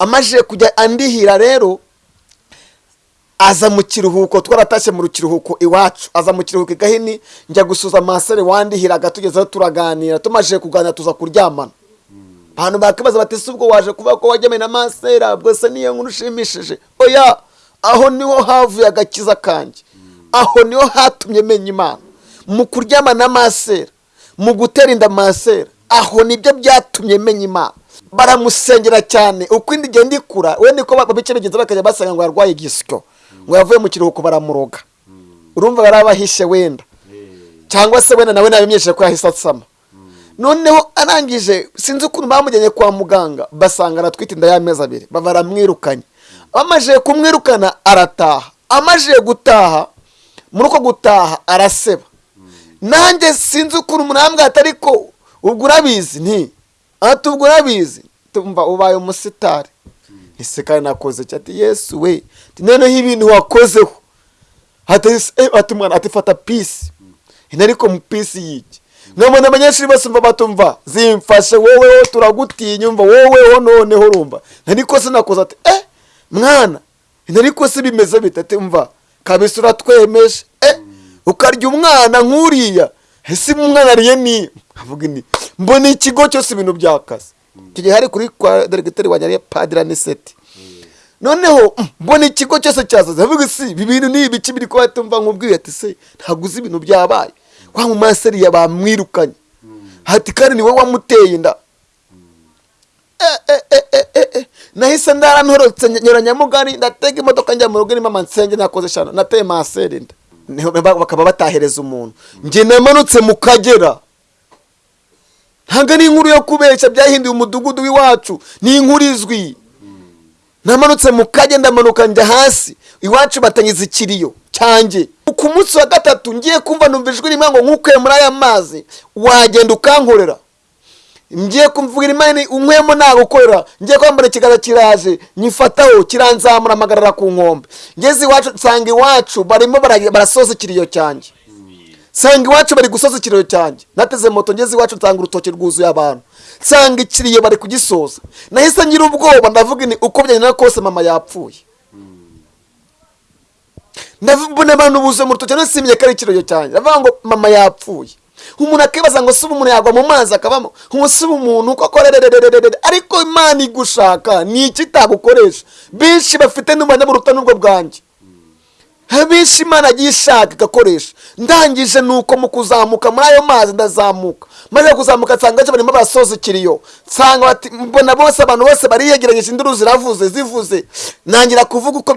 amajije kujya andihira rero aza mu kiruhuko twaratashye mu kiruhuko iwacu. Aza mu kiruhuko i gahini njya gusuza masere wandihiraga tugezeho turaganira. Tumajije kuganira tuza kuryamana. Abantu bakibaza bati si ubwo waje kuvuga ko wajyanye na masera bwose niyo nkuru ushimishije? Oya aho ni ho havuye agakiza kanjye. Aho ni ho hatumye menya imana. Mu kuryama na masera mu gutera inda masera aho ni byo byatumye menya imana. Baramusengera cyane. Uko indi igenda ikura we niko babice bigenza bakajya basanga ngo yarwaye igisyo ngo yavuye mu kiruhuko baramuroga. Urumva bari abahishe wenda. Cyangwa se wenda nawe nabimyesheje ko yahise asama noneho arangije sinzi ukuntu bamujyanye kwa muganga basanga aratwite inda y'amezi abiri baramwirukanye. Bamajije kumwirukana arataha. Amajije gutaha muri uko gutaha araseba. Nanjye sinzi ukuntu umuntu yambwira ati ariko ubwo urabizi nti ati ubwo urabizi tumva ubaye umusitari. Ese kandi nakoze ati yesu we noneho ibintu wakozeho. Ati mwana ati fata pisi ariko mu pisi y'iki? None abanyeshuri bose umva batumva zimfashe woweho turagutinya umva woweho noneho urumva. Ntariko sinakoze ati eh mwana. Ntariko si bimeze bite? Ati umva kabisa uratwemeje eh ukarya umwana nk'uriya. Ese umwana ariye ni? Avuga ni mbona ikigo cyose ibintu byakaze. Gihe hari kuri kwa deregiteri wa nyariye padira niseti noneho mm, mbona ikigo cyose cyasaze avuga si ibi bintu ni ibiki biri kuba tumva nk'ubwiye ati se ntabwo uzi ibintu byabaye. Wa mu maseriya bamwirukanye. Hati kandi ni wowe wamuteye inda. Eh, eh, eh, nahise ndarantorotse nyura nyamugari ndatega imodoka njya mu rugo irimo amansenge nakoze shano nateye maseri inda bakaba batahereza umuntu. Njye namanutse mu kagera. Ntabwo ari inkuru yo kubeshya byahinduye umudugudu w'iwacu. Ni inkuru izwi. Namanutse mu kajya ndamanuka njya hasi. Iwacu batangiza ikiriyo cyanjye. Ku munsi wa gatatu ngiye kumva numva ijwi rimwe ngo nkukuye muri aya mazi wagenda ukankorera. Ngiye kumvugira imana unkwemo nagukorera ngiye kwambara ikiganza kiraje nyifataho kiranzamura amagarara ku nkombe. Ngeze iwacu nsanga iwacu barimo bara- barasoza ikiriyo cyanjye. Nsanga iwacu bari gusoza ikiriyo cyanjye. Nateze moto ngeze iwacu nsanga urutoki rwuzuye abantu. Nsanga ikiriyo bari kugisoza. Nahise ngira ubwoba ndavuga ni uko byagenda kose mama yapfuye. Ndabona abantu buzuye mu rutoki nasimye ko ari ikiriyo cyanjye. Ndavuga ngo mama yapfuye. Umuntu akibaza ngo siba umuntu yagwa mu mazi akabamo? Umusiba umuntu koko rererererere ariko imana igushaka ni iki itagukoresha? Benshi bafite buruta n'ubwo bwanjye. Benshi imana agiye ishaka igakoresha ndangije nuko mu kuzamuka muri ayo mazi ndazamuka. Maze kuzamuka nsanga barimo barasoza ikiriyo nsanga mbona bose abantu bose bariyegeranyije induru ziravuze zivuze ntangira kuvuga uko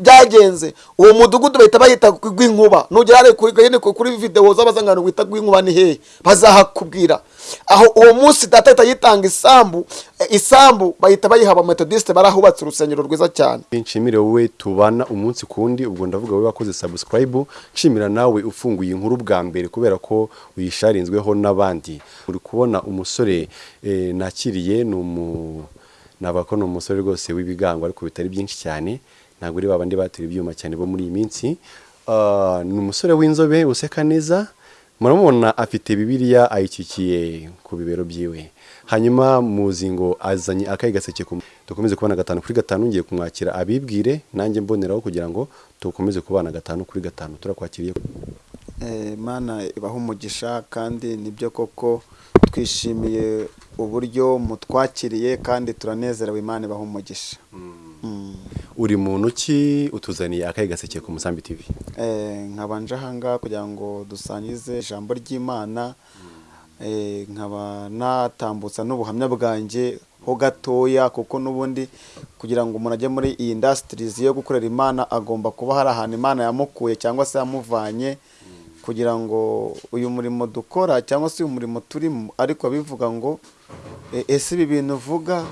byagenze. Uwo mudugudu bahita bahita rw'inkuba nugera kuri videwo z'abazangano wita rw'inkuba ni hehe? Bazahakubwira. Aho uwo munsi data ahita yitanga isambu isambu bahita bayiha abametodisite barahubatse urusengero rwiza cyane. Nshimire wowe tubana umunsi ku wundi ubwo ndavuga wowe wakoze subscribe nshimira nawe ufunguye inkuru bwa mbere kubera ko uyisharinzweho n'abandi. Uri kubona umusore eh, nakiriye ni umu naba ko ni umusore rwose w'ibigango ariko bitari byinshi cyane. Ntabwo uri babandi batera ibyuma cyane bo muri iyi minsi. Ah, ni umusore w'inzobe useka neza. Muramubona afite bibiliya ayikikiye ku bibero byiwe. Hanyuma muzi ngo azanye akayi gaseke dukomeze kubana gatanu kuri gatanu ngiye kumwakira. Abibwire nanjye mboneraho kugira ngo dukomeze kubana gatanu kuri gatanu. Turakwakiriye. Eh, mana ibaha umugisha kandi ni byo koko twishimiye uburyo mutwakiriye kandi turanezerewe imana ibaha umugisha. Mm. Uri muntu ki utuzaniye akayi gaseke ku musambi tv Eh, nkaba nje ahangaha kugira ngo dusangize ijambo ry'imana. Eh, nkaba natambutsa n'ubuhamya bwanjye ho gatoya kuko n'ubundi kugira ngo umuntu ajye muri iyi indasitirizi yo gukorera imana agomba kuba hari ahantu imana yamukuye cyangwa se yamuvanye. Kugira ngo uyu murimo dukora cyangwa se uyu murimo turimo ariko abivuga ngo "E- ese ibi bintu uvuga?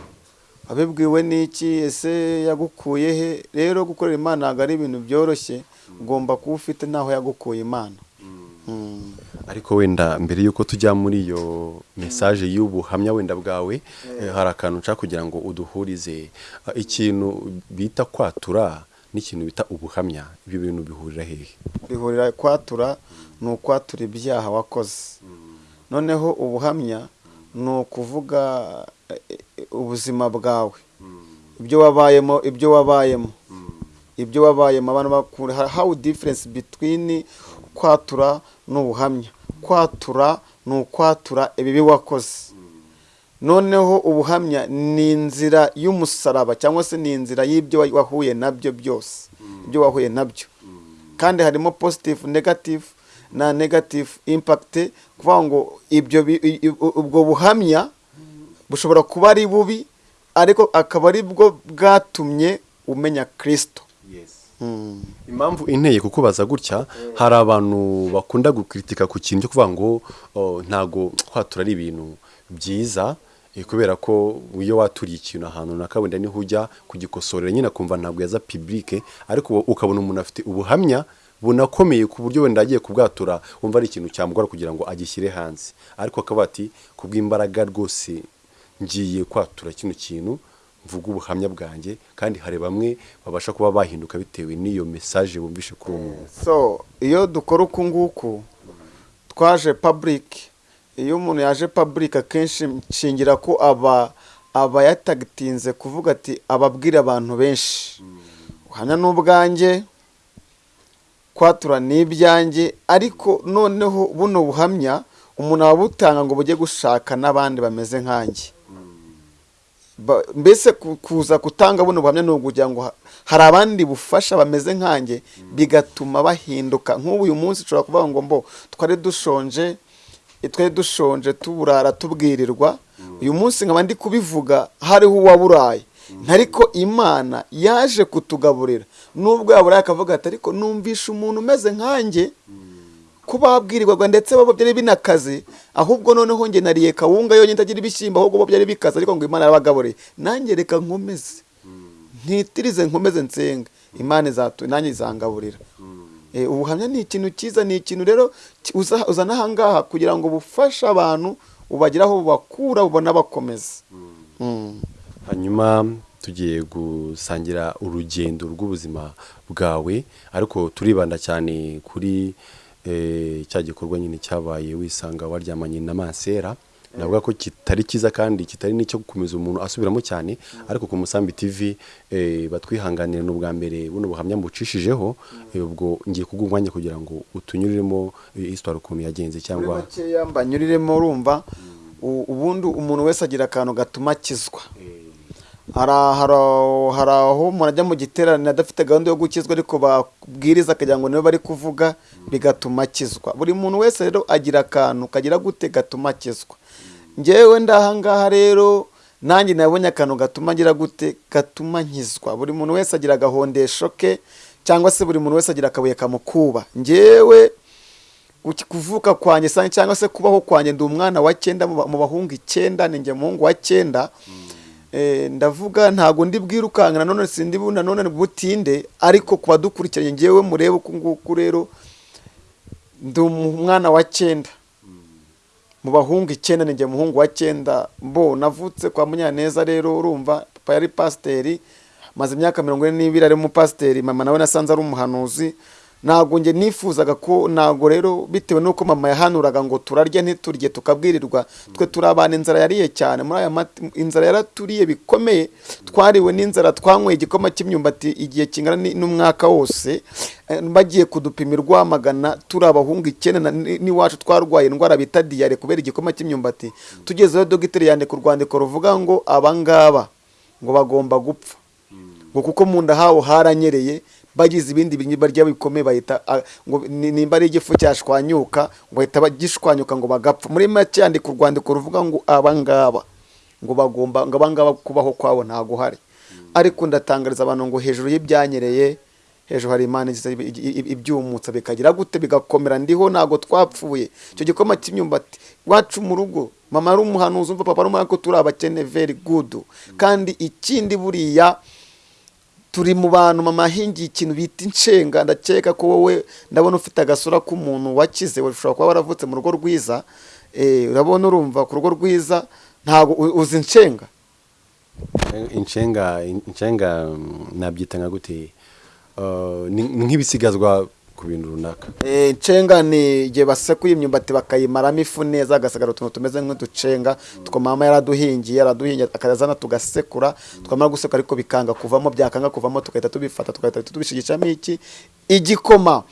Abibwiwe n'iki? Ese yagukuye he? Rero gukorera imana ntabwo ari ibintu byoroshye. Ugomba kuba ufite n'aho yagukuye imana. Mm. ariko wenda mbere y'uko tujya muri iyo mesaje y'ubuhamya wenda bwawe hari akantu nshaka kugira ngo uduhurize. Ikintu bita kwatura n'ikintu bita ubuhamya ibyo bintu bihurira hehe? Bihurira kwatura ni ukwatura ibyaha wakoze. Noneho ubuhamya ni ukuvuga ubuzima bwawe. Ibyo wabayemo ibyo wabayemo. Ibyo wabayemo abantu bakura how difference between kwatura n'ubuhamya? Kwatura ni ukwatura ibibi wakoze. Noneho ubuhamya ni inzira y'umusaraba cyangwa se ni inzira y'ibyo wa- wahuye na byo byose ibyo wahuye na byo. Kandi harimo positive negative na negative impact kuvuga ngo ibyo ubwo buhamya bushobora kuba ari bubi ariko akaba ari bwo bwatumye umenya kirisito Mm. impamvu inteye kukubaza gutya hari abantu bakunda gukritika ku kintu cyo kuvuga ngo oh, ntago kwatura ari ibintu byiza eh, kubera ko iyo waturiye ikintu ahantu runaka wenda ni ho ujya kugikosorera nyine akumva ntabwo yaza publike ariko ukabona umuntu afite ubuhamya bunakomeye ku buryo wenda agiye kubwatura wumva ari ikintu cyamugora kugira ngo agishyire hanze. Ariko akaba ati kubw'imbaraga rwose ngiye kwatura kino kintu mvuga ubuhamya bwanjye kandi hari bamwe babasha kuba bahinduka bitewe n'iyo mesaje bumvishe kuri uwo muntu. So iyo dukora uku nguku twaje public. Iyo umuntu yaje public akenshi nshingira ko aba aba yatagitinze kuvuga ati ababwira abantu benshi. Ubuhamya ni ubwanjye kwatura ni ibyanjye ariko noneho buno buhamya umuntu ababutanga ngo bujye gushaka n'abandi bameze nkanjye. Ba- mbese ku- kuza gutanga buno buhamya ni ukugira ngo ha- hari abandi bufasha bameze nkanjye bigatuma bahinduka. Nk'ubu uyu munsi ushobora kuvuga ngo mbo twari dushonje eh, twari dushonje tuburara tubwirirwa. Uyu munsi nkaba ndi kubivuga hariho uwaburaye ariko imana yaje kutugaburira. Nubwo yaburaye akavuga ati ariko numvisha umuntu umeze nkanjye ko babwirirwaga ndetse babo byari binakaze ahubwo noneho njye nariye kawunga yonyine itagira ibishyimbo ahubwo bo byari bikaze ariko ngo imana yarabagabureye nanjye reka nkomeze. Ntitirize nkomeze nsenga. Imana izatu nanjye izangaburira. Eh, ubuhamya ni ikintu cyiza ni ikintu rero uzana ahangaha kugira ngo bufashe abantu ubagire aho bubakura ubona bakomeza Mm. hanyuma tugiye gusangira urugendo rw'ubuzima bwawe ariko turibanda cyane kuri cya gikorwa nyine cyabaye wisanga waryamanye na mansera navuga ko kitari cyiza kandi kitari n'icyo gukomeza umuntu asubiramo cyane ariko ku musambi tv eh, batwihanganira ni ubwa mbere buno buhamya mbucishijeho eh, ubwo ngiye kuguha umwanya kugira ngo utunyuriremo eh, histoire ukuntu yagenze cyangwa mbanyuriremo urumva ubundi umuntu wese agira akantu gatuma akizwa. Hari aho umuntu ajya mu giterane adafite gahunda yo gukizwa ariko babwiriza akagira ngo nibo bari kuvuga bigatuma akizwa. Buri muntu wese rero agira akantu kagira gute gatuma akizwa. Ngewe ndahangaha rero nanjye nabonye akantu gatuma agira gute gatuma nkizwa. Buri muntu wese agira agahondesho ke cyangwa se buri muntu wese agira akabuye kamukuba. Ngewe kuvuka kwanjye cyangwa se kubaho kwanjye ndi umwana wa cyenda mu ba- mu bahungu icyenda ni njye muhungu wa cyenda Eh, ndavuga ntago ndi bwirukanka nanone sindi nanone butinde ariko ku badukurikiranye ngewe murebe uku nguku rero ndi umwana wa cyenda. Mu bahungu icyenda ni muhungu wa cyenda. Mbo navutse kwa munyaneza rero urumva papa yari pasiteri maze imyaka mirongo ine n'ibiri ari umupasiteri mama nawe nasanze ari umuhanuzi. Ntabwo njye nifuzaga ko ntabwo rero bitewe n'uko mama yahanuraga ngo turarya ntiturye tukabwirirwa twe turi abana inzara yariye cyane. Muri aya inzara yaraturiye bikomeye twariwe n'inzara twanyweye igikoma cy'imyumbati igihe kingana n'umwaka wose eh, bagiye kudupima rwamagana turi abahungu icyenda n'iwacu twarwaye indwara bita diyare kubera igikoma cy'imyumbati. Tugezeho dogiteri yandika urwandiko ruvuga ngo abangaba ngo bagomba gupfa. Ngo kuko mu nda habo haranyereye bagize ibindi bintu barya bikomeye bahita ah, ngo ni- nimba ari igifu cyashwanyuka ngo bahita bagishwanyuka ngo bagapfa. Muri make yandika urwandiko ruvuga ngo abangaba ngo bagomba ngo abangaba kubaho kwabo ntago hari. Ariko ndatangariza abantu ngo hejuru y'ibyanyereye hejuru hari imana ibyumutsa bikagira gute bigakomera ndiho ntago twapfuye. Icyo gikoma cy'imyumbati iwacu mu rugo mama ari umuhanuzi umva papa ari ko turi abakene very good. Kandi ikindi buriya turi mu bantu mama ahingiye ikintu bita inshenga ndakeka ko wowe ndabona ufite agasura k'umuntu wakize ushobora kuba waravutse mu rugo rwiza. Eh, urabona urumva ku rugo rwiza ntabwo uzi inshenga inshenga inshenga mm, nabyita nka gute ni ni nk'ibisigazwa ku bintu runaka. Eh, cenga ni igihe basekuye imyumbati bakayimaramo ifu neza hagasigara utuntu tumeze nk'uducenga mama yaraduhingiye yaraduhingiye akazana tugasekura twamara gusekura ariko bikanga kuvamo byakanga kuvamo tugahita tubifata tugahita tubishigishamo iki? Igikoma.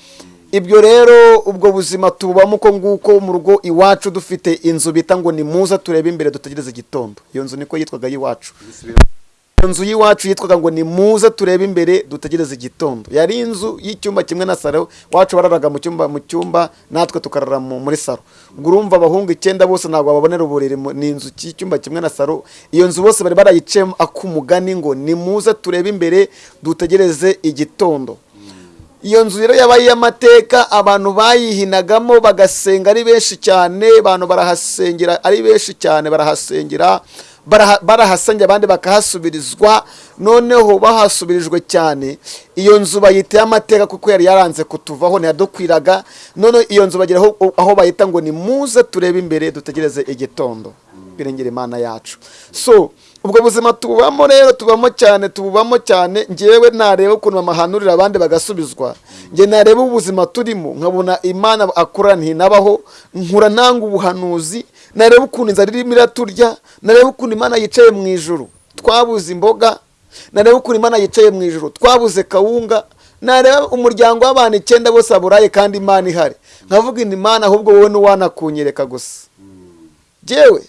Ibyo rero ubwo buzima tubamo uko nguko mu rugo iwacu dufite inzu bita ngo ni muza turebe imbere dutegereze igitondo. Iyo nzu niko yitwaga y'iwacu nzu y'iwacu yitwaga ngo ni muze turebe imbere dutegereze igitondo. Yari inzu y'icyumba kimwe na saro iwacu bararaga mu cyumba mu cyumba natwe tukarara mu- muri saro urumva abahungu icyenda bose ntabwo babonera uburiri ni inzu y'icyumba kimwe na saro iyo nzu bose bari barayiciyemo ak'umugani ngo ni muze turebe imbere dutegereze igitondo. Iyo nzu rero yabaye iy'amateka abantu bayihinagamo bagasenga ari benshi cyane abantu barahasengera ari benshi cyane barahasengera baraha- barahasengera abandi bakahasubirizwa noneho bahasubirijwe cyane. Iyo nzu bayita iy'amateka kuko yari yaranze kutuvaho ntiyadukwiraga. Noneho iyo nzu bagera aho, bayita ngo ni muze turebe imbere dutegereze igitondo. Birengera imana yacu. So ubwo buzima tubamo rero tubamo cyane tubamo cyane. Ngewe nareba ukuntu bamahanurira abandi bagasubizwa. Nge nareba ubuzima turimo nkabona imana akora ntinabaho. Nkura nanga ubuhanuzi. Nareba ukuntu inzara irimo iraturya nareba ukuntu imana yicaye mu ijuru. Twabuze imboga nareba ukuntu imana yicaye mu ijuru. Twabuze kawunga nareba umuryango w'abantu icyenda bose baburaye kandi imana ihari. Nkavuga indi imana ahubwo wowe n'uwanakunyereka gusa. Jyewe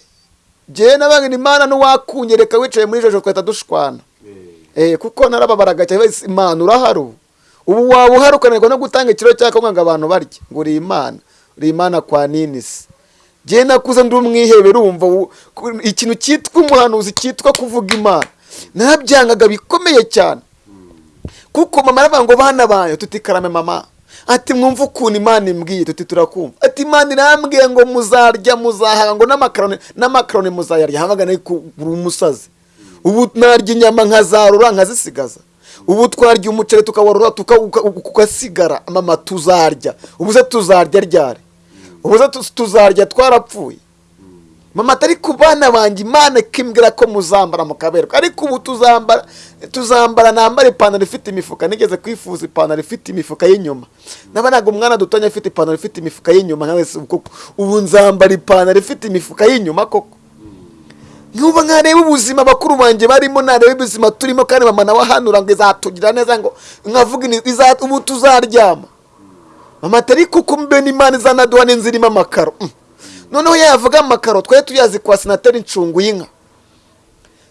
jyewe nabaga imana n'uwakunyereka wicaye muri jojo twahita dushwana. Eh. Kuko narababaraga cyane imana urahari ubu ubu waba uhari ukananirwa no gutanga ikiro cya kawunga ngo abantu barye. Ngo uri imana. Uri imana kwa ninisi. Jyewe nakuze ndi umwihebe urumva ikintu cyitwa umuhanuzi cyitwa kuvuga imana. Narabyangaga bikomeye cyane. Kuko mama aravuga ngo bana banyu tuti karame mama. Ati mwumva ukuntu imana imbwiye tuti turakumva. Ati imana irambwiye ngo muzarya muzahaga ngo n'amakaroni n'amakaroni muzayarya. Hamaga na yo kugura umusazi ubu narya inyama nkazarura nkazisigaza. Ubu twarya umuceri tukawarura tuka- uka- ugasigara mama tuzarya. Ubu se tuzarya ryari? Ubu se tu- tuzarya twarapfuye. Mama atari ku bana banjye imana ikimbwira ko muzambara mukaberwa ariko ubu tuzambara tuzambara nambara ipantaro ifite imifuka. Nigeze kwifuza ipantaro ifite imifuka y'inyuma. Nabonaga umwana dutonya afite ipantaro ifite imifuka y'inyuma nka wese koko. Ubu nzambara ipantaro ifite imifuka y'inyuma koko. Nuba nkareba ubuzima bakuru banjye barimo nareba ubuzima turimo kandi mama nawe ahanura ngo izatugira neza ngo nkavuga ubu tuzaryama. Mama atari kuko mbe n'imana izanaduha n'inzu irimo amakaro. Mm. noneho yavuga amakaro twari tuyazi kwa senateri incungu y'inka.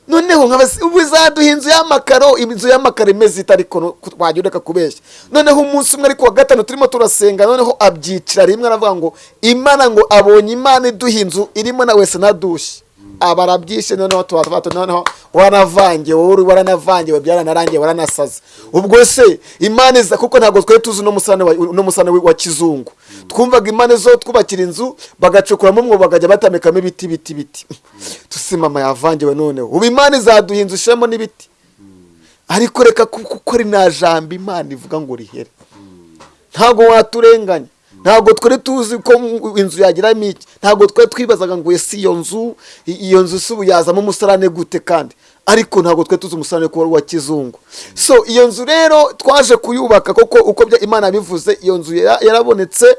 Noneho ubu izaduha inzu y'amakaro inzu y'amakaro imeze ariko ku- wajya ureka kubeshya. Noneho umunsi umwe ariko wa gatanu turimo turasenga noneho abyicira rimwe aravuga ngo imana ngo abonye imana iduha inzu irimo na wese nadushye. Aba arabyishe noneho tuba tuba noneho waranavangiwe wowe waranavangiwe byaranarangiye waranasaze. Ubwo se imana iza kuko ntabwo twari tuzi uno musane wa- kizungu. Twumvaga imana zo twubakira inzu bagacukuramo umwobo bakajya batamikamo ibiti biti biti tusi mama yavangiwe noneho. Ubu imana izaduha inzu ishemo n'ibiti. Ariko reka ku- kuko rina jambo imana ivuga ngo rihere ntabwo waturenganya. Ntabwo twari tuzi ko inzu yagiramo iki ntabwo twari twibazaga ngo ese iyo nzu iyo nzu si ubu yazamo umusarane gute kandi? Ariko ntabwo twari tuzi umusarane ko wari uwa kizungu. So iyo nzu rero twaje kuyubaka koko uko imana yabivuze iyo nzu yara- yarabonetse.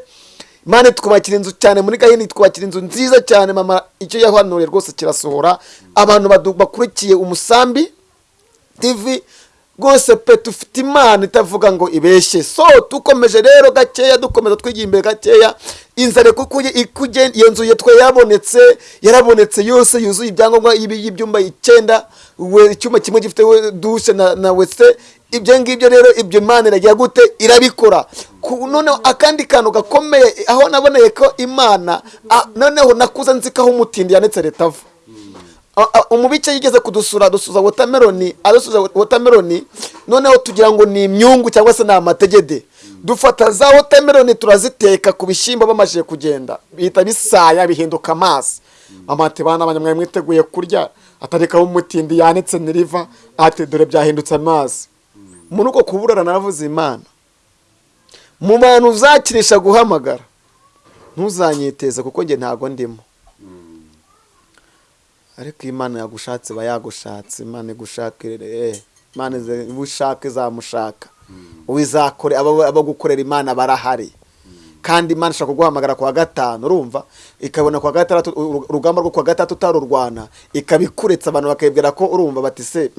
Imana twubakira inzu cyane muri gahini twubakira inzu nziza cyane mama icyo yahanuriye rwose kirasohora. Abantu bakurikiye umusambi tv rwose pe dufite imana itavuga ngo ibeshye. So dukomeje rero gakeya dukomeza twigiye imbere gakeya. Inzara iyo nzu yitwa yarabonetse yarabonetse yose yuzuye ibyangombwa y'ibyumba icyenda icyumba kimwe gifite dushe na, wese. Ibyo ngibyo rero ibyo imana iragira gute? Irabikora. Noneho akandi kantu gakomeye aho naboneye ko imana noneho nakuze nzi ko aho umutindi yanetse leta ava Umubike yigeze kudusura dusuza wotameroni adusuza wotameroni noneho tugira ngo ni imyungu cyangwa se ni amategede. Dufata za wotameroni turaziteka ku bishyimbo bamajije kugenda. Bihita bisaya bihinduka amazi. Amate bana abanyamwari mwiteguye kurya atarekaho umutindi yanitse niriva ati dore byahindutse amazi. Muri uko kuburara naravuze imana. Mu bantu uzakirisha guhamagara ntuzanyiteze kuko njye ntago ndimo. Ariko iyo imana yagushatse iba yagushatse imana igushaka eh, imana iba ushaka izamushaka. Wizakore abo abo gukorera imana barahari. Kandi imana ishobora kuguhamagara ku wa gatanu urumva? Ikabona ku wa gatandatu uru- urugamba rwo ku wa gatandatu utarurwana. Ikabikuretsa abantu bakibwira ko urumva? Bati se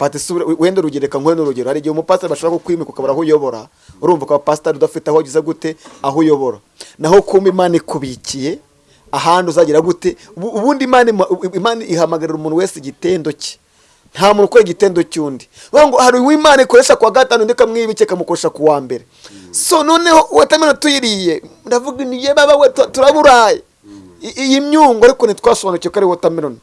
bati se wenda urugero reka nkore n'urugero. Hari igihe umupasiteri bashobora kukwimika ukabura aho uyobora. Urumva ukaba pasiteri udafite aho ugize gute aho uyobora. Naho kumba imana ikubikiye ahandi uzagira gute? Ubu- ubundi imana ima- imana ihamagarira umuntu wese igitendo cye. Nta muntu ukora igitendo cy'undi ngo hari uw'imana ikoresha ku wa gatanu undi ikamwibike ikamukoresha ku wa mbere. So noneho watamena tuyiriye ndavuga ni ye baba we tu- turaburaye. Iyi myungu ariko ntitwasobanukiwe ko ari watermelon.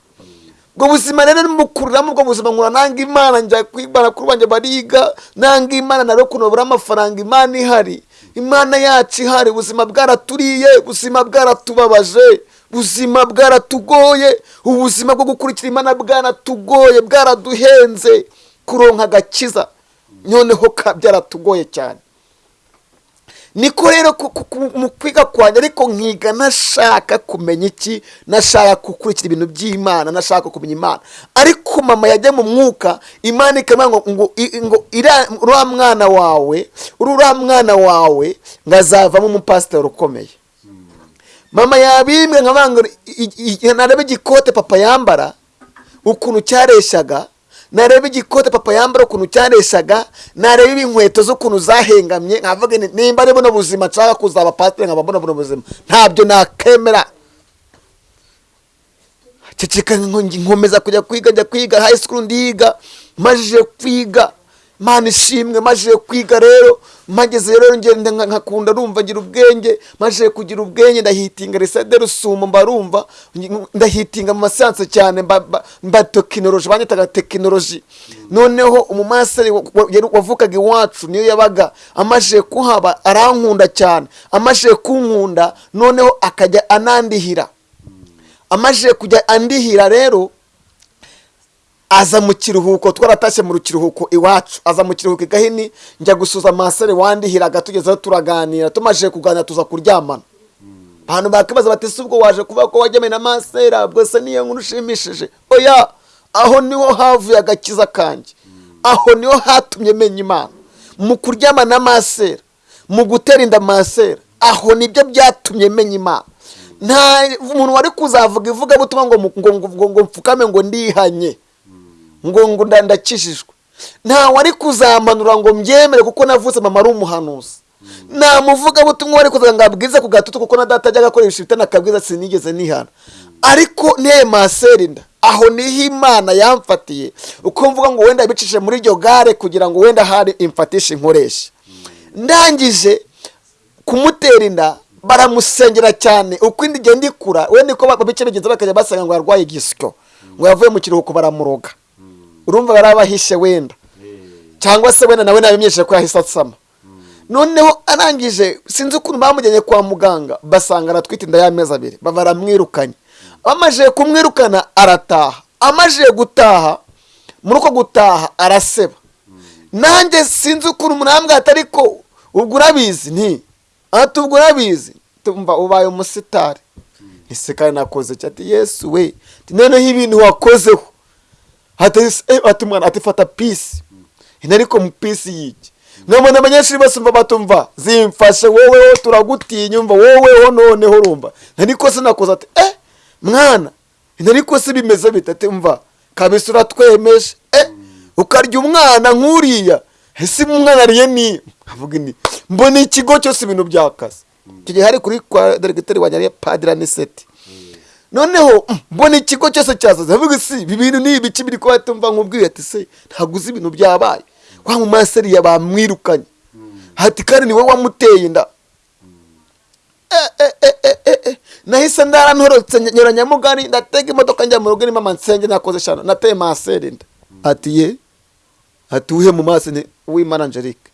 Ubwo buzima rero mukuriramo ubwo buzima nkura nanga imana njya kwibana kuri banjye bariga nanga imana na rero kunobura amafaranga imana ihari. Imana yacu ihari ubuzima bwaraturiye ubuzima bwaratubabaje ubuzima bwaratugoye ubuzima bwo gukurikira imana bwaratugoye bwaraduhenze kuronka agakiza. Noneho byaratugoye cyane. Niko rero mu kwiga kwanjye ariko nkiga nashaka kumenya iki nashaka gukurikira ibintu by'imana nashaka kumenya imana. Ariko mama yajya mu mwuka imana ikamubwira ngo ngo uriya mwana wawe uriya mwana wawe ngo azavamo umupasiteri ukomeye. Mama yabimbwe nkavuga ngo narebe igikote papa yambara ukuntu cyareshaga nareba igikote papa yambara ukuntu cyareshaga nareba inkweto z'ukuntu zahengamye nkavuga nimba ari buno buzima nshaka kuzaba pasiteri nkaba mbona buno buzima. Ntabyo nakemera. Ceceka nko- nkomeza kujya kwiga njya kwiga high school ndiga majije kwiga. Mana ishimwe majije kwiga rero mpageze rero ngenda nka- nkakunda rumva ngira ubwenge majije kugira ubwenge ndahitinga resede rusumo mba rumva ngi- ndahitinga mu masiyanse cyane mba, tekinoloji banyitaga tekinoloji. Noneho umumaseri wavukaga iwacu niyo yabaga amajije kuhaba arankunda cyane amajije kunkunda noneho akajya anandihira. Amajije kujya andihira rero aza mu kiruhuko twaratashye mu kiruhuko iwacu. Aza mu kiruhuko i gahini njya gusuza masere wandihiraga tugezeho turaganira. Tumajije kuganira tuza kuryamana. Abantu bakibaza bati si ubwo waje kuvuga ko wajyanye na masera bwose niyo nkuru ushimishije? Oya aho ni ho havuye agakiza kanjye. Aho ni ho hatumye menya imana. Mu kuryama na masera mu gutera inda masera aho ni byo byatumye menya imana. Nta umuntu wari kuzavuga ivugabutumwa ngo ngo ngo ngo mfukame ngo ndihanye. Ngo ngo nda- ndakijijwe. Nta wari kuzamanura ngo mbyemere kuko navutse mama ari umuhanuzi. Nta muvugabutumwa wari kuzaga ngo ku gatutu kuko na data ajyaga akoresha ibitana akabwiza sinigeze nihana. Ariko nteye maseri nda? Aho ni ho imana yamfatiye. Uko mvuga ngo wenda yabicishije muri iryo gare kugira ngo wenda hari imfatishe inkoresha. Ndangije kumutera inda baramusengera cyane. Uko indi igenda ikura we niko ba- bice bigenza bakajya basanga ngo yarwaye igisyo. Ngo yavuye mu kiruhuko baramuroga. Urumva barabahishe wenda. Cyangwa se wenda nawe nabimenyesheje ko yahise asama noneho arangije sinzi ukuntu bamujyanye kwa muganga. Basanga aratwite inda y'amezi abiri. Baramwirukanye. Bamajije kumwirukana arataha. Amajije gutaha muri uko gutaha araseba. Nanjye sinzi ukuntu ati ariko ubwo urabizi? Nti ati ubwo urabizi? Tumva ubaye umusitari. Ese kandi nakoze ati yesu we. Noneho ibintu wakozeho. Ati eh, ati fata pisi ariko mu pisi y'iki nkabona abanyeshuri bose umva batumva zimfashe woweho turagutinya umva woweho noneho urumva ariko se nakoze ati eh mwana ariko se bimeze bite ati mva. Kabisa uratwemeje eh ukarya umwana nk'uriya ese umwana ariye ni avuga ni mbona ikigo cyose ibintu byakaze icyo gihe hari kuri kwa deregiteri wanjye ariya padiri aniseti noneho mm, mbona ikigo cyose cyasaze avuga si ibi bintu ni ibiki biri kuba tumva nkubwiye ati se ntabwo uzi ibintu byabaye. Kwa mu maseriya bamwirukanye hati kandi ni we wamuteye inda Eh, eh, eh, eh, nahise ndarantorotse nyura nyamugari ndatega imodoka njya mu rugo irimo amansenge nakoze eshanu nateye maseri inda ati ye ati uhe mu maso ni uwimana angelique.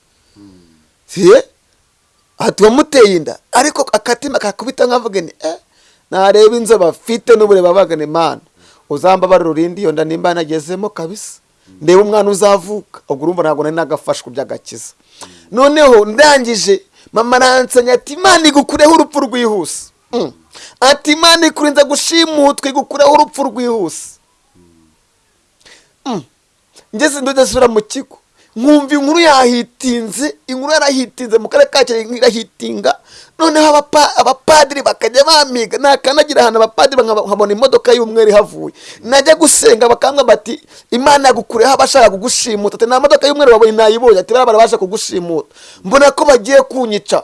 Siye ati wamuteye inda ariko akatima kakubita nkavuga ni eh nareba inzo bafite n'ubure babagane mana uzambabara urindi iyo nda nimba nagezemo kabisa. Ndeba umwana uzavuka ubwo urumva ntabwo nari nagafashwe by'agakiza. Noneho ndangije mama aransenya ati imana igukureho urupfu rwihuse. Mm. ati imana ikurinza gushimutwa igukureho urupfu rwihuse. Mm. ngeze ndasubira mu kigo. Nkumva inkuru yahitinze inkuru yarahitinze mu karere ka kirehe irahitinga. Noneho abapa- abapadiri bakajya bamiga nakanagira ahantu abapadiri nkabona imodoka y'umweru ihavuye. Najya gusenga bakambwa bati imana yagukureho abashaka kugushimuta ati nta modoka y'umweru wabonye nayibonye. Ati bariya barabasha kugushimuta mbona ko bagiye kunyica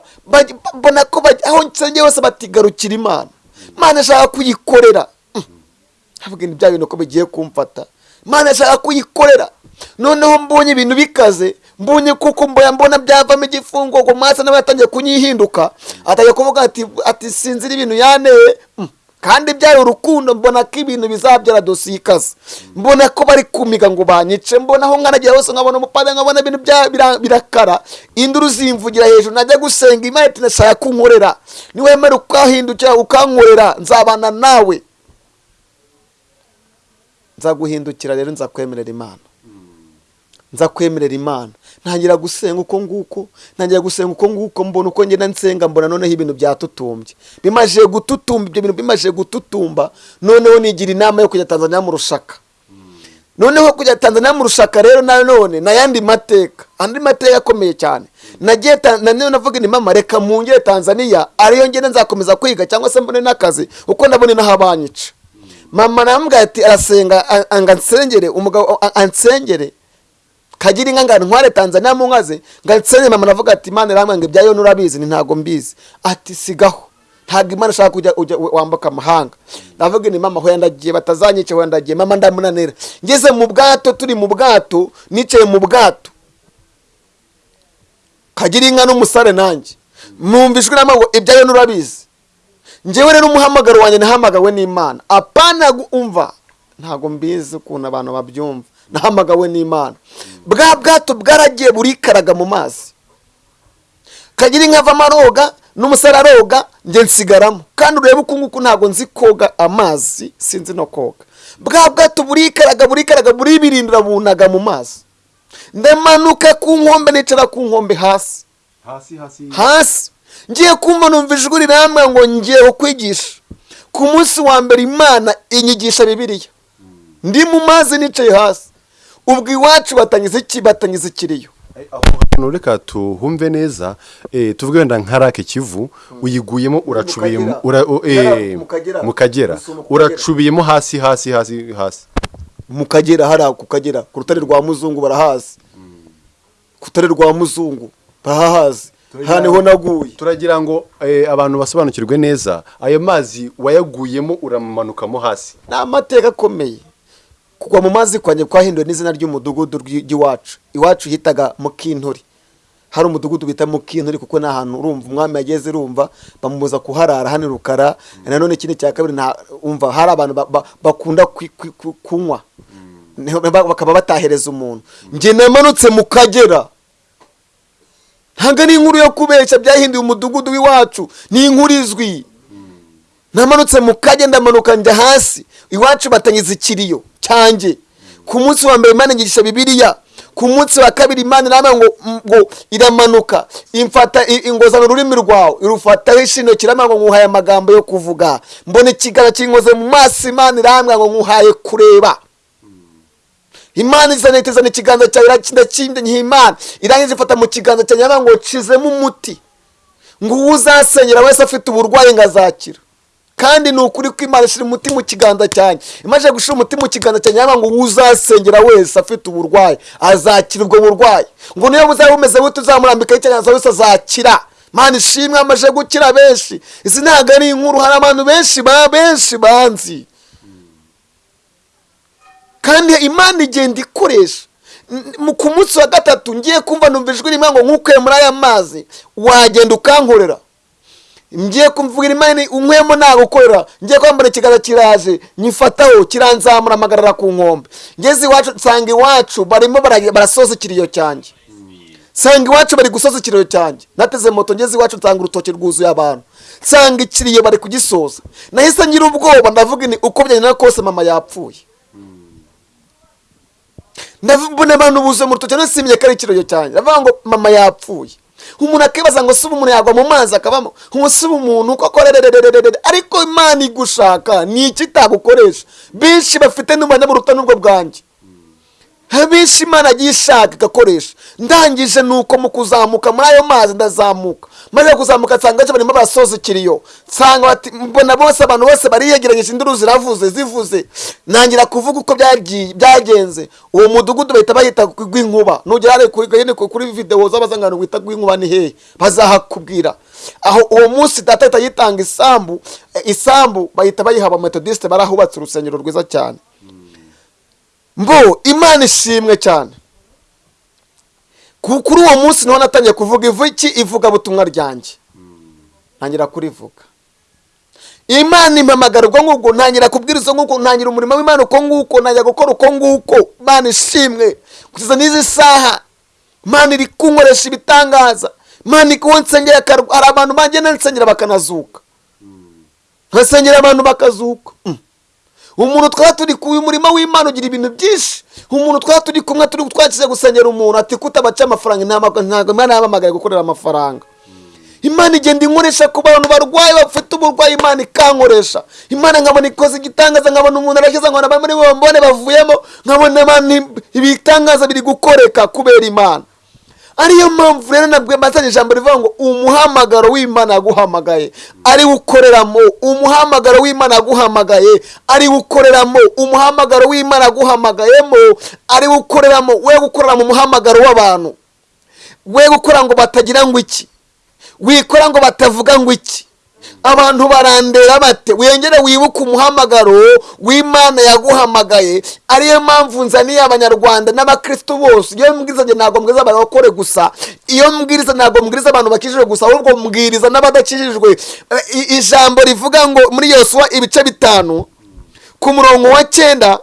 mbona ko aho nsengeye hose batigarukira imana. Imana ishaka kuyikorera. Havuga ni bya bintu ko bigiye kumfata. Imana ishaka kuyikorera. Noneho mbonye ibintu bikaze. Mbonye kuko mbona byavamo igifungo ngo masa nawe yatangiye kunyihinduka. Atangiye kuvuga ati ati sinzira ibintu yaneye. Mm. kandi byari urukundo mbona ko ibintu bizabyara dosiye ikaze mbona ko bari kumiga ngo banyice. Mbona aho nkanagira hose nkabona umupadiri nkabona ibintu birakara. Induru zimvugira hejuru najya gusenga. Imana iti ndashaka kunkorera. Niwemera ukahindukira ukankorera nzabana nawe. Nzaguhindukira rero nzakwemerera imana. Nzakwemerera imana. Ntangira gusenga uko nguko ntangira gusenga uko nguko mbona uko ngenda nsenga mbona noneho ibintu byatutumbye. Bimaze gututumba ibyo bintu bimaze gututumba noneho nigira inama yo kujya tanzania mu rushaka. Noneho kujya tanzania mu rushaka rero nanone n'ayandi mateka andi mateka akomeye cyane. Nagiye ta- na none navuga ni mama reka mungere tanzania ariyo ngenda nzakomeza kwiga cyangwa se mbone n'akazi uko ndabona inaho abanyica mama namubwira ati arasenga anga nsengere umugabo ansengere. Kagira inka ngana ntware tanzania mu nka ze. Ngansengere mama navuga ati imana iramwanga ibyayo nurabizi ni ntago mbizi. Ati sigaho. Ntabwo imana ishaka kujya ujya wambuka amahanga. Ndavuga ni mama hoya ndagiye batazanyica hoya ndagiye mama ndamunanira. Ngeze mu bwato turi mu bwato nicaye mu bwato. Kagira inka n'umusare nanjye. Numva ijwi rama ngo ibyayo nurabizi njyewe rero umuhamagaro wanjye nahamagawe n'imana. Apana umva. Ntabwo mbizi ukuntu abantu babyumva. Nahamagawe n'imana. Bwa bwato bwaragiye burikaraga mu mazi. Kagira inka avamo aroga n'umusore aroga njye nsigaramo. Kandi urebe uku nguku ntabwo nzi koga amazi sinzi no koga. Bwa bwato burikaraga burikaraga buribirindira bunaga mu mazi. Ndamanuka ku nkombe nicara ku nkombe hasi. Hasi hasi. Hasi. Ngiye kumva numva ijwi rirambwira ngo ngiye kukwigisha. Ku munsi wa mbere imana inyigisha bibiliya. Ndi mu mazi nicaye hasi. Ubwo iwacu batangiza iki? Batangiza ikiriyo reka tuhumve neza eh, tuvuge wenda nka rake kivu uyiguyemo uracubiyemo eh, Mu Kagera. Kagera. uracubiyemo hasi hasi hasi hasi. Mu kagera hariya ku kagera ku rutare rwa muzungu barahazi. Ku rutare rwa muzungu barahazi. Aha ni ho naguye. turagira ngo eh, abantu basobanukirwe neza ayo mazi wayaguyemo uramanukamo hasi. Ni amateka akomeye. Kugwa mu mazi kwanjye kwahinduwe n'izina ry'umudugudu ry'iwacu. Iwacu hitaga mukinturi. Hari umudugudu bita mukinturi kuko ni ahantu urumva. Umwami yageze urumva bamubuza kuharara hano rukara. Nanone ikindi cya kabiri umva hari abantu ba- ba- bakunda kunywa. Bakaba batahereza umuntu. Njye namanutse mu kagera. Ntabwo ari inkuru yo kubeshya byahinduye umudugudu w'iwacu. Ni inkuru izwi. Namanutse mu kage ndamanuka njya hasi. Iwacu batangiza ikiriyo. Cyanjye. Ku munsi wa mbere imana inyigisha bibiliya ku munsi wa kabiri imana irambwira ngo ngo iramanuka. Imfata i- ingozana ururimi rwawe. Irufataho ishino kirambwira ngo nkuhaye amagambo yo kuvuga. Mbona ikiganza kinkoze mu maso imana irambwira ngo nkuhaye kureba. Imana izana itizana ikiganza cyawe irakinda nyiha imana. Irangiza ifata mu kiganza cyawe ngo cizemo umuti ngo uwo uzasenyera wese afite uburwayi ngo azakira kandi ni ukuri ko imana ishyira umuti mu kiganza cyanjye imaze gushyira umuti mu kiganza cyanjye yaba ngo uzasengera wese afite uburwayi azakira ubwo burwayi. Ngo niyo buzaba bumeze bute uzamurambikaho ikiganza wese azakira. Imana ishimwe amaze gukira benshi. Izi ntabwo ari inkuru hari abantu benshi ba benshi banzi. Kandi imana igenda ikoresha. Ku munsi wa gatatu ngiye kumva numva ijwi rimwe ngo nkukuye muri aya mazi wagenda ukankorera. Ngiye kumvira imana unkwemo nagukorera. Ngiye kwambara ikiganza kiraje nyifataho kiranzamura amagarara ku nkombe. Ngeze iwacu nsanga iwacu barimo bara- barasoza ikiriyo cyanjye nsanga iwacu bari gusoza ikiriyo cyanjye nateze moto ngeze iwacu nsanga urutoki rwuzuye abantu. Nsanga ikiriyo bari kugisoza. Nahise ngira ubwoba ndavuga ni uko byagenda kose mama yapfuye. Ndabona abantu buzuye mu rutoki. Nasimye ko ari ikiriyo cyanjye ndavuga ngo mama yapfuye. Umuntu akibaza ngo suba umuntu yagwa mu mazi akabamo? Umusiba umuntu koko? Rererererere ariko imana igushaka ni iki itagukoresha? Benshi bafite buruta n'ubwo bwanjye. Benshi imana agiye ishaka igakoresha ndangije nuko mu kuzamuka muri ayo mazi ndazamuka. Maze kuzamuka nsanga barimo barasoza ikiriyo nsanga mbona bose abantu bose bariyegeranyije induru ziravuze zivuze ntangira kuvuga uko byagenze. Uwo mudugudu bahita bahita rw'inkuba. Nugera kuri videwo z'abazangano wita rw'inkuba ni hehe? Bazahakubwira. Aho uwo munsi data yitanga isambu eh, isambu bahita bayiha abametodisite barahubatse urusengero rwiza cyane. Mbo imana ishimwe cyane. Ku- kuri uwo munsi ni ho natangiye kuvuga ivuki ivugabutumwa ryanjye. Ntangira kurivuga. Imana impamagara ubwo ngubwo ntangira kubwiriza nguko ntangira umurimo w'imana uko nguko ntangira gukora uko nguko. Imana ishimwe. Kugeza n'izi saha. Imana iri kunkoresha ibitangaza. Imana ikuwo nsengera hari abantu bagenda nsengera bakanazuka. Nkasengera abantu bakazuka. Mm. Umuntu twaba turi uyu murimo w'imana ugira ibintu byinshi. Umuntu twaba turi kumwe turi twakize gusengera umuntu ati kutabaca amafaranga ntabwo imana yahamagaye gukorera amafaranga. Imana igenda inkoresha ku bantu barwaye bafite uburwayi imana ikankoresha. Imana nkabona ikoze igitangaza nkabona umuntu arakiza nkabona bamwe muri bo bavuyemo nkabona ibitangaza biri gukoreka kubera imana. Ariyo mpamvu rero nabwo mbazanye ijambo rivuga ngo umuhamagaro w'imana yaguhamagaye. Ari ukoreramo umuhamagaro w'imana yaguhamagaye. Ari ukoreramo umuhamagaro w'imana yaguhamagayemo ari ukoreramo we gukorera mu muhamagaro w'abantu. We gukora ngo batagira ngo iki? Wikora ngo batavuga ngo iki? Abantu barandera bate? Wengere wibuke umuhamagaro w'imana yaguhamagaye. Ariyo mpamvu nzaniye abanyarwanda n'abakristo bose. Iyo mbwiriza ntabwo mbwiriza abarokore gusa. Iyo mbwiriza ntabwo mbwiriza abantu bakijijwe gusa ahubwo mbwiriza n'abadakijijwe. Eh, ijambo rivuga ngo muri yosuwa ibice bitanu ku murongo wa cyenda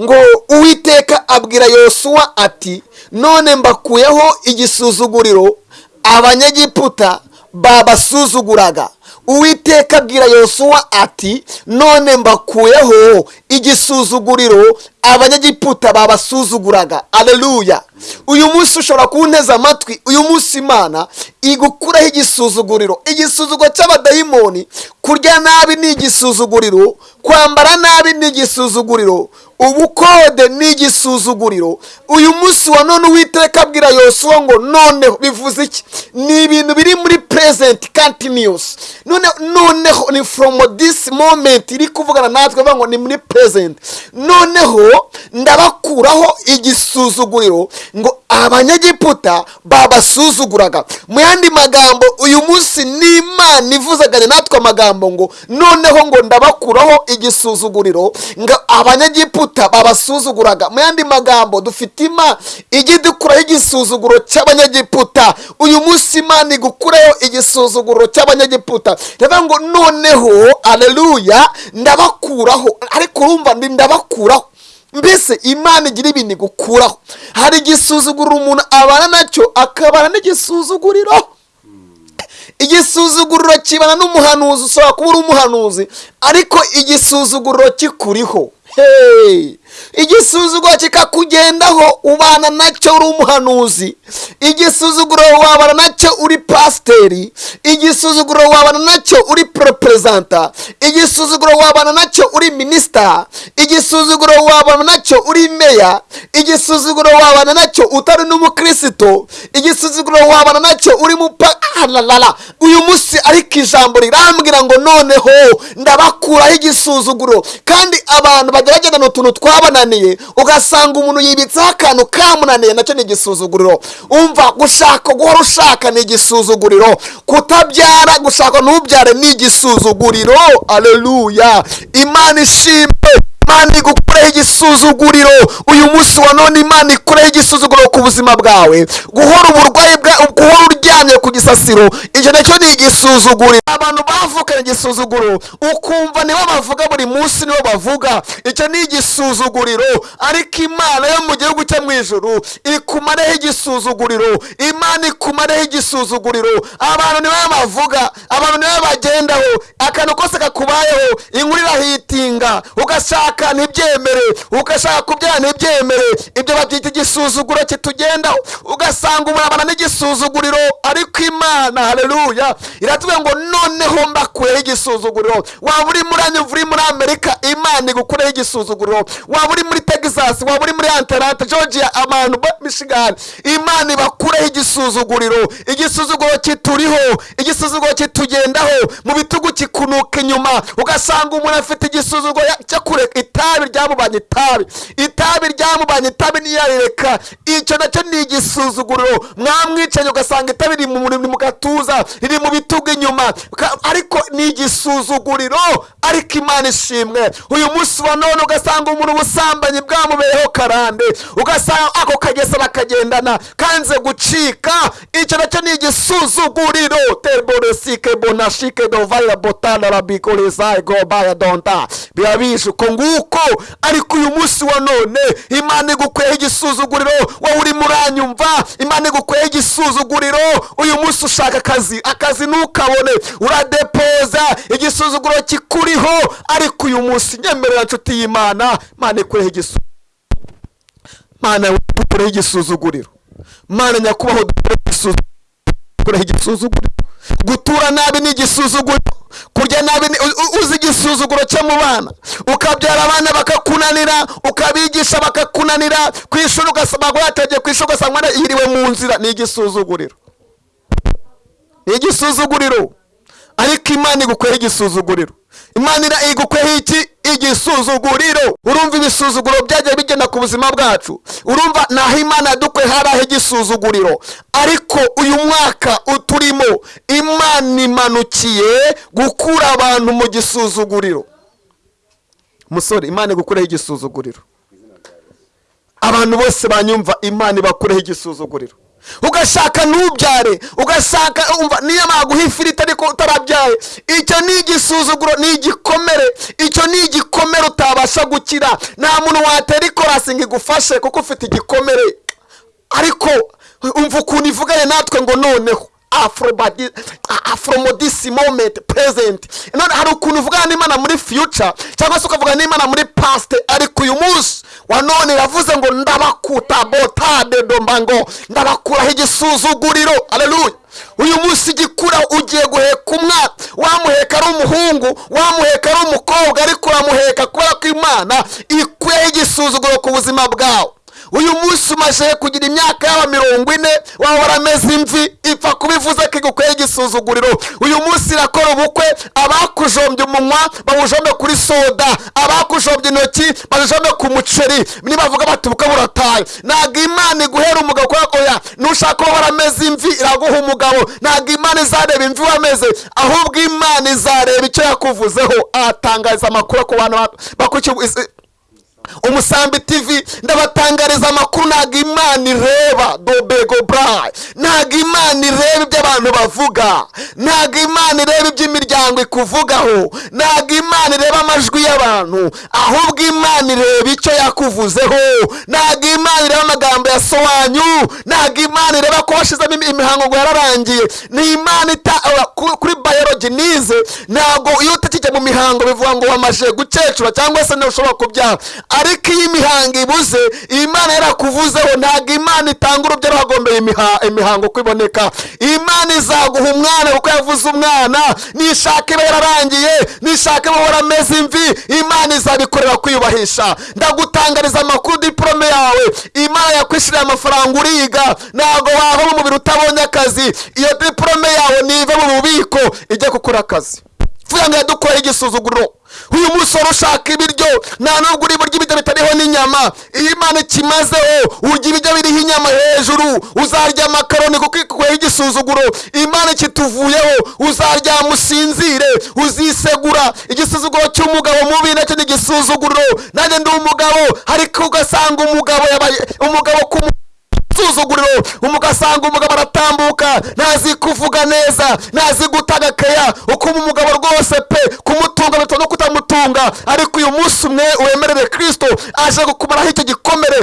ngo uwiteka abwira yosuwa ati none mbakuyeho igisuzuguriro abanyegiputa babasuzuguraga. Uwiteka abwira yosuwa ati none mbakuyeho igisuzuguriro abanyegiputa babasuzuguraga. Aleluya uyu munsi ushobora kuwunteza amatwi uyu munsi imana igukuraho igisuzuguriro. Igisuzuguro cy'abadayimoni kurya nabi ni igisuzuguriro kwambara nabi ni igisuzuguriro ubukode ni igisuzuguriro. Uyu munsi wa none uwiteka abwira yosuwa ngo noneho bivuze iki? Ni ibintu biri muri present continuous. None noneho ni from this moment iri kuvugana natwe ngo ni muri present noneho ndabakuraho igisuzuguriro ngo abanyegiputa babasuzuguraga. Mu yandi magambo uyu munsi ni imana ivuzaganye natwe amagambo ngo noneho ngo ndabakuraho igisuzuguriro ngo abanyegiputa babasuzuguraga. Mu yandi magambo dufite imana ijya idukuraho igisuzuguro cy'abanyegiputa. Uyu munsi imana igukuraho igisuzuguro cy'abanyegiputa. Rero ngo noneho aleluya ndabakuraho. Ariko urumva ndabakuraho. Mbese imana igira ibintu igukuraho. Hari igisuzuguriro umuntu abana na cyo akabana n'igisuzuguriro. Igisuzuguriro kibana n'umuhanuzi ushobora kuba uri umuhanuzi ariko igisuzuguriro kikuriho. Hey! Igisuzuguro kikakugendaho ubana na cyo uri umuhanuzi. Igisuzuguro wabana na cyo uri pasiteri. Igisuzuguro wabana na cyo uri poroperezanta. Igisuzuguro wabana na cyo uri minisita igisuzuguro wabana na cyo uri meya. Igisuzuguro wabana na cyo utari n'umukristo. Igisuzuguro wabana na cyo uri mupa alalala uyu munsi ariko ijambo rirambwira ngo noneho ndabakuraho igisuzuguro. Kandi abantu bajya bagendana utuntu twabananiye ugasanga umuntu yibitseho akantu kamunaniye na cyo ni igisuzuguriro. Umva gushaka guhora ushaka ni igisuzuguriro. Kutabyara gushaka ntubyare ni igisuzuguriro. Aleluya imana ishimwe imana igukureho igisuzuguriro. Uyu munsi wa none imana ikureho igisuzuguriro ku buzima bwawe. Guhora uburwayi bwa guhora uryamye ku gisasiro. Na cyo ni igisuzuguriro abantu bavukanye igisuzuguro. Ukumva nibo bavuga buri munsi nibo bavuga. Icyo ni igisuzuguriro. Ariko imana yo mu gihugu cyo mu ijuru ikumareho igisuzuguriro. Imana ikumareho igisuzuguriro. Abantu nibo bavuga. Abantu nibo bagendaho. Akantu kose kakubayeho inkuru irahitinga. Ugashaka ntibyemere. Ugashaka kubyara ntibyemere. Ibyo babyita igisuzuguro kitugendaho. Ugasanga umuntu abana n'igisuzuguriro. Ariko imana haleluya. Iratubwira ngo noneho mbakuyeho igisuzuguriro waba uri muri anyumva uri muri amerika imana igukureho igisuzuguriro waba uri muri texas waba uri muri antarante georgia abantu ba michigan imana ibakureho igisuzuguriro. Igisuzuguro kituriho igisuzuguro kitugendaho. Mu bitugu kikunuka inyuma ugasanga umuntu afite igisuzuguro ya- cyo kureka itabi ryamubanye itabi. Itabi ryamubanye itabi ntiyarireka icyo na cyo ni igisuzuguriro mwamwicanye ugasanga itabi riri mu gatuza. Riri mu bitugu inyuma. Ariko ni igisuzuguriro ariko imana ishimwe. Uyu munsi wa none ugasanga umuntu ubusambanyi bwamubereho karande. Ugasanga ako kagesa bakagendana. Kanze gucika. Icyo na cyo ni igisuzuguriro. Terboresike bonashike dovayira botana rabikorezayi gobaya donta. Biba bije uko nguko. Ariko uyu munsi wa none imana igukweho igisuzuguriro. Wowe urimo uranyumva imana igukweho igisuzuguriro. Uyu munsi ushaka akazi akazi ntukabone uradepoza igisuzuguro kikuriho ariko uyu munsi nyemerera nshuti y'imana imana ikureho mana dukureho igisuzuguriro. Mana nyakubahwa dukureho igisuzuguriro. Gutura nabi ni igisuzuguriro kurya nabi uzi igisuzuguro cyo mu bana. Ukabyara abana bakakunanira ukabigisha bakakunanira. Ku ishuri ugasanga yategeye ku ishuri ugasanga yiriwe mu nzira. Ni igisuzuguriro. Igisuzuguriro. Ariko imana igukweho igisuzuguriro. Imana igukweho iki? Igisuzuguriro. Urumva ibisuzuguro byagiye bigenda ku buzima bwacu. Urumva naho imana yadukwe haraho igisuzuguriro. Ariko uyu mwaka uturimo imana imanukiye gukura abantu mu gisuzuguriro. Musore imana igukureho igisuzuguriro. Abantu bose banyumva imana ibakureho igisuzuguriro. Ugashaka ntubyare ugashaka umva niyo baguha ifiriti ariko utarabyaye. Icyo ni igisuzuguro ni igikomere. Icyo ni igikomere utabasha gukira. Nta muntu watera ikorasi ngo igufashe kuko ufite igikomere. Ariko umva ukuntu ivuganye natwe ngo noneho. Afrobadi afromodisi moment present. None hari ukuntu uvugana n'imana muri future cyangwa se ukavugana n'imana muri past. Ariko uyu munsi wa none iravuze ngo ndabakuta botade domba ngo ndabakuraho igisuzuguriro. Aleluya uyu munsi igikura ugiye guheka umwana. Wamuheka ari umuhungu wamuheka ari umukobwa ariko uramuheka kubera ko imana ikuyeho igisuzuguro ku buzima bwawe. Uyu munsi umaze kugira imyaka yaba mirongo ine waba warameze imvi ipfa kubivuze ko igukwiye igisuzuguriro. Uyu munsi irakora ubukwe abakujombye umunwa bawujombe kuri soda abakujombye intoki bazijombe ku muceri. Nibavuga bati ubukwe burataye. Ntabwo imana iguhera umugabo kubera ko ya. Nushaka kuba warameze imvi iraguha umugabo. Ntabwo imana izareba imvi wameze ahubwo imana izareba icyo yakuvuzeho. Atangariza amakuru ku bantu bakurikiye umusambi tv ndabatangariza amakuru ntabwo imana ireba. Dobego burayi ntabwo imana ireba ibyo abantu bavuga. Ntabwo imana ireba ibyo imiryango ikuvugaho. Ntabwo imana ireba amajwi y'abantu. Ahubwo imana ireba icyo yakuvuzeho. Ntabwo imana ireba amagambo ya sowanyu. Ntabwo imana ireba ko washizemo imi- imihango ngo yararangiye. Ni imana kuri bayologi nize ntabwo iyo utakijya mu mihango bivuga ngo wamaze gukecura cyangwa se ntushobora kubyara ariko iyo imihango ibuze imana yarakuvuzeho ntabwo imana itanga urubyaro hagombeye imiha- imihango uko iboneka imana izaguha umwana kuko yavuze umwana nishaka iba yararangiye nishaka iba warameze imvi imana izabikorera kwiyubahisha. Ndagutangariza amakuru diporome yawe. Imana yakwishyuriye amafaranga uriga ntabwo wava mu mubiri utabonye akazi. Iyo diporome yawe nive mu bubiko ijya gukora akazi. Vuga ngo yadukoreye igisuzuguriro uyu wari ushaka ibiryo nta nubwo uri burya ibiryo bitariho n'inyama. Iyo imana ikimazeho urya ibiryo biriho inyama hejuru uzarya amakaroni kuko ikuyeho igisuzuguro. Imana kituvuyeho uzaryama usinzire uzisegura igisuzuguro cy'umugabo mubi na cyo ni igisuzuguriro nanjye ndi umugabo ariko ugasanga umugabo yabaye umugabo ku isuzuguriro ugasanga umugabo aratambuka ntazi kuvuga neza ntazi gutanga keya. Ukuma umugabo rwose pe kumutunga bitewe no kutamutunga. Ariko uyu munsi umwe wemerere kirisito aje gukumaraho icyo gikomere.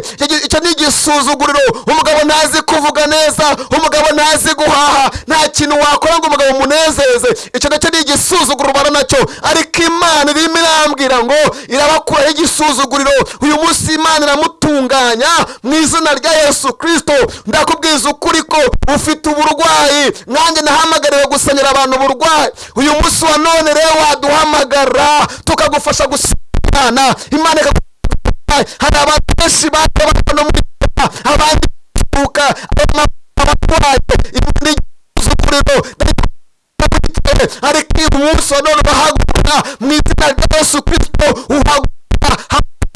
Icyo ni igisuzuguriro. Umugabo ntazi kuvuga neza umugabo ntazi guhaha nta kintu wakora ngo umugabo umunezeze icyo na cyo ni igisuzuguro ubana na cyo. Ariko imana irimo irambwira ngo irabakuraho igisuzuguriro. Uyu munsi imana iramutunganya mu izina rya yesu kirisito ndakubwiza ukuri ko ufite uburwayi. Nkanjye nahamagariwe gusenyera abantu uburwayi. Uyu munsi wa none rero waduhamagara tukagufasha gusenyera imana ikagufasha hari abantu benshi baje babona muri abandi kuka abarwaye imana igisuzuguriro. Ariko uyu munsi wa none ubahaguruka mu izina rya yesu kirisito uhaguruka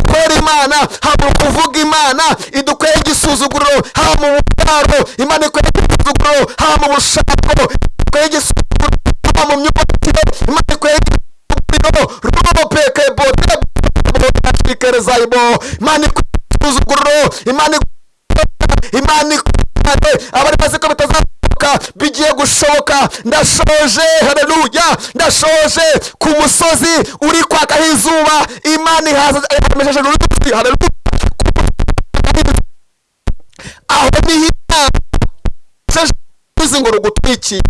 kwera imana haba kuvuga imana idukweye igisuzuguriro haba mu bubyaro imana ikweye igisuzuguriro haba mu bushako ikweye igisuzuguriro haba mu myubakire imana ikweye igisuzuguriro bote ibo imana ikweye igisuzuguriro imana imana ndashoje haleluya ndashoje ku musozi uri kwakaho izuba imana ihamesheje uruzi haleluya aho ni ho uzi ngo rugutwikiye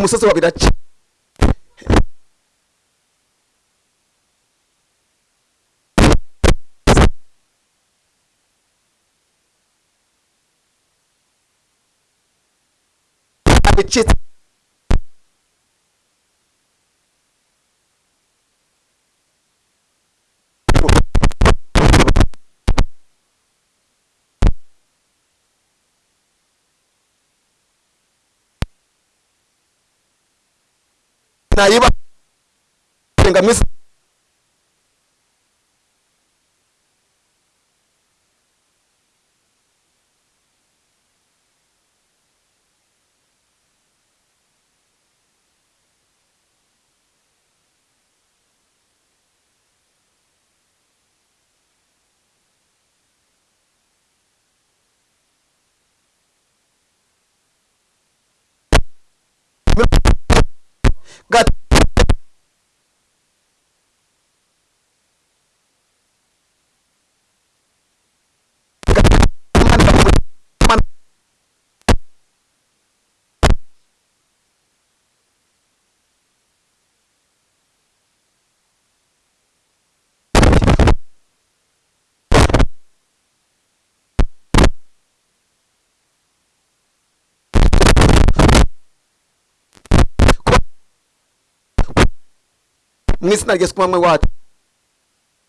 ku musozi wa biraca bicitse mu izina rya yesu ku manywa wacu